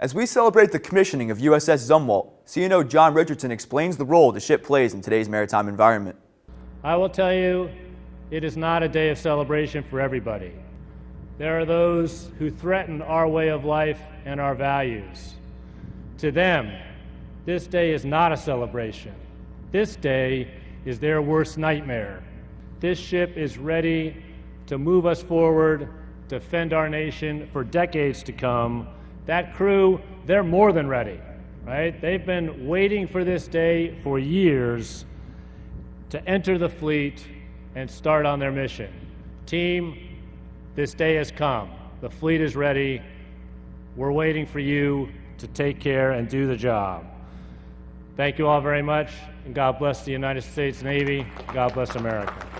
As we celebrate the commissioning of USS Zumwalt, CNO John Richardson explains the role the ship plays in today's maritime environment. I will tell you, it is not a day of celebration for everybody. There are those who threaten our way of life and our values. To them, this day is not a celebration. This day is their worst nightmare. This ship is ready to move us forward, defend our nation for decades to come. That crew, they're more than ready, right? They've been waiting for this day for years to enter the fleet and start on their mission. Team, this day has come. The fleet is ready. We're waiting for you to take care and do the job. Thank you all very much, and God bless the United States Navy. God bless America.